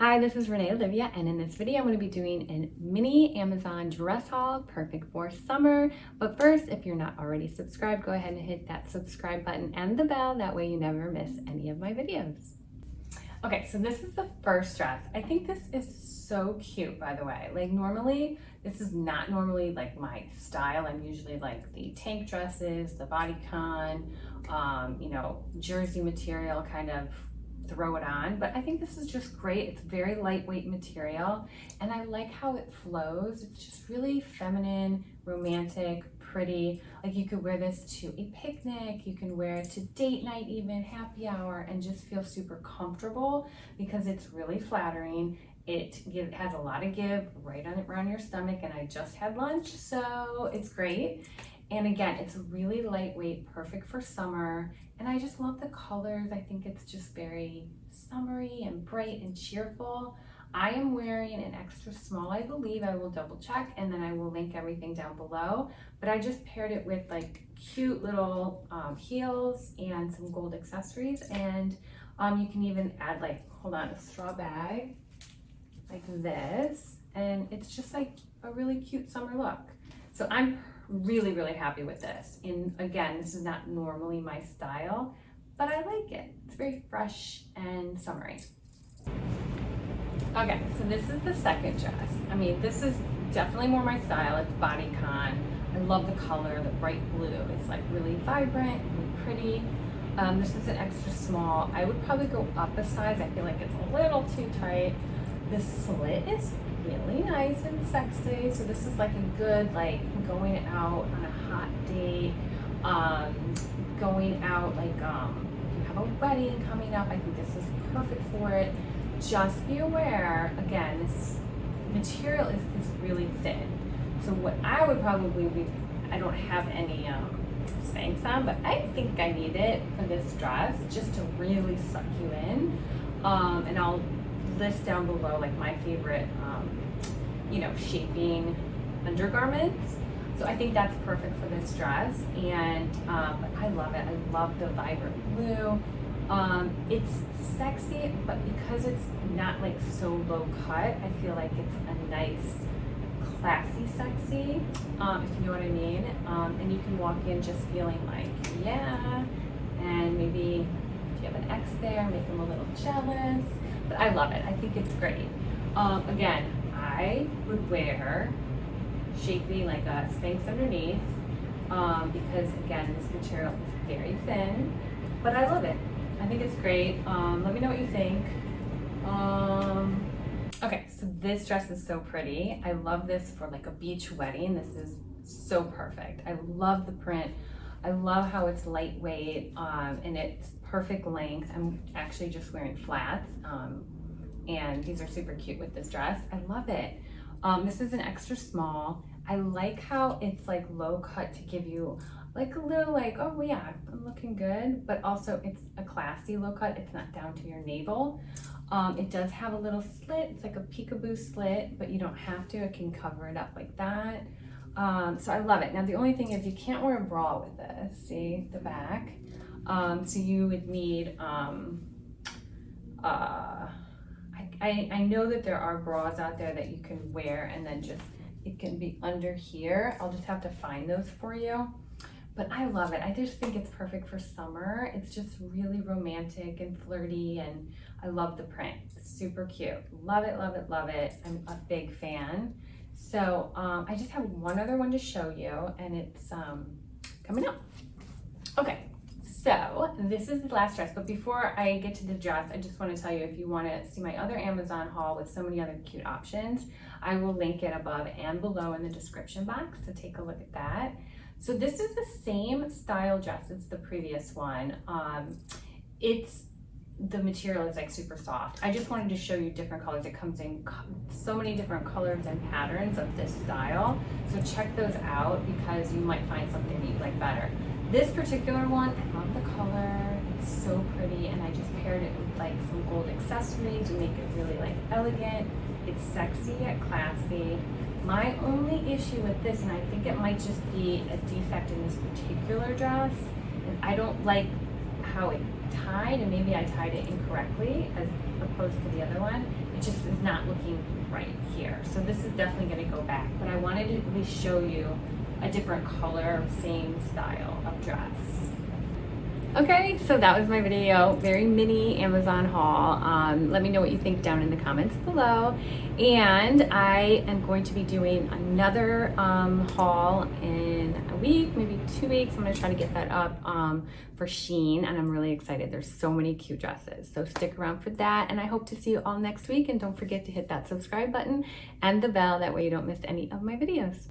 Hi, this is Renee Olivia, and in this video, I'm going to be doing a mini Amazon dress haul, perfect for summer. But first, if you're not already subscribed, go ahead and hit that subscribe button and the bell. That way you never miss any of my videos. Okay, so this is the first dress. I think this is so cute, by the way. Like normally, this is not normally like my style. I'm usually like the tank dresses, the bodycon, um, you know, jersey material kind of throw it on, but I think this is just great. It's very lightweight material and I like how it flows. It's just really feminine, romantic, pretty. Like you could wear this to a picnic, you can wear it to date night even, happy hour, and just feel super comfortable because it's really flattering. It give, has a lot of give right on around your stomach and I just had lunch, so it's great. And again, it's really lightweight, perfect for summer. And I just love the colors. I think it's just very summery and bright and cheerful. I am wearing an extra small, I believe. I will double check and then I will link everything down below. But I just paired it with like cute little um, heels and some gold accessories. And um, you can even add like, hold on, a straw bag like this. And it's just like a really cute summer look. So I'm really, really happy with this. And again, this is not normally my style, but I like it. It's very fresh and summery. Okay, so this is the second dress. I mean, this is definitely more my style. It's bodycon. I love the color, the bright blue. It's like really vibrant, really pretty. Um, this is an extra small. I would probably go up a size. I feel like it's a little too tight. The slit is really nice and sexy. So this is like a good, like going out on a hot date, um, going out like, um, if you have a wedding coming up, I think this is perfect for it. Just be aware, again, this material is, is really thin. So what I would probably be, I don't have any um, Spanx on, but I think I need it for this dress just to really suck you in. Um, and I'll list down below like my favorite, um, you know, shaping undergarments. So I think that's perfect for this dress. And um, I love it. I love the vibrant blue. Um, it's sexy, but because it's not like so low cut, I feel like it's a nice, classy sexy, um, if you know what I mean. Um, and you can walk in just feeling like, yeah, and maybe if you have an ex there, make them a little jealous. But I love it. I think it's great. Um, again, I would wear shaping like a Spanx underneath um, because again, this material is very thin, but I love it. I think it's great. Um, let me know what you think. Um, okay, so this dress is so pretty. I love this for like a beach wedding. This is so perfect. I love the print. I love how it's lightweight um, and it's perfect length. I'm actually just wearing flats um, and these are super cute with this dress. I love it. Um, this is an extra small. I like how it's like low cut to give you like a little like, oh yeah, I'm looking good, but also it's a classy low cut. It's not down to your navel. Um, it does have a little slit. It's like a peekaboo slit, but you don't have to. It can cover it up like that. Um, so I love it. Now the only thing is you can't wear a bra with this. See the back? Um, so you would need, um, uh, I, I know that there are bras out there that you can wear and then just, it can be under here. I'll just have to find those for you. But I love it. I just think it's perfect for summer. It's just really romantic and flirty and I love the print. It's super cute. Love it, love it, love it. I'm a big fan. So um, I just have one other one to show you and it's um, coming up. Okay, so this is the last dress, but before I get to the dress, I just want to tell you if you want to see my other Amazon haul with so many other cute options, I will link it above and below in the description box, so take a look at that. So this is the same style dress as the previous one. Um, it's the material is like super soft. I just wanted to show you different colors. It comes in so many different colors and patterns of this style. So check those out because you might find something that you like better. This particular one, I love the color. It's so pretty and I just paired it with like some gold accessories to make it really like elegant. It's sexy yet classy. My only issue with this, and I think it might just be a defect in this particular dress, is I don't like how it tied and maybe I tied it incorrectly as opposed to the other one. It just is not looking right here. So this is definitely gonna go back, but I wanted to at least show you a different color, same style of dress. Okay, so that was my video. Very mini Amazon haul. Um, let me know what you think down in the comments below. And I am going to be doing another um, haul in a week, maybe two weeks. I'm gonna try to get that up um, for Shein and I'm really excited. There's so many cute dresses. So stick around for that. And I hope to see you all next week. And don't forget to hit that subscribe button and the bell. That way you don't miss any of my videos.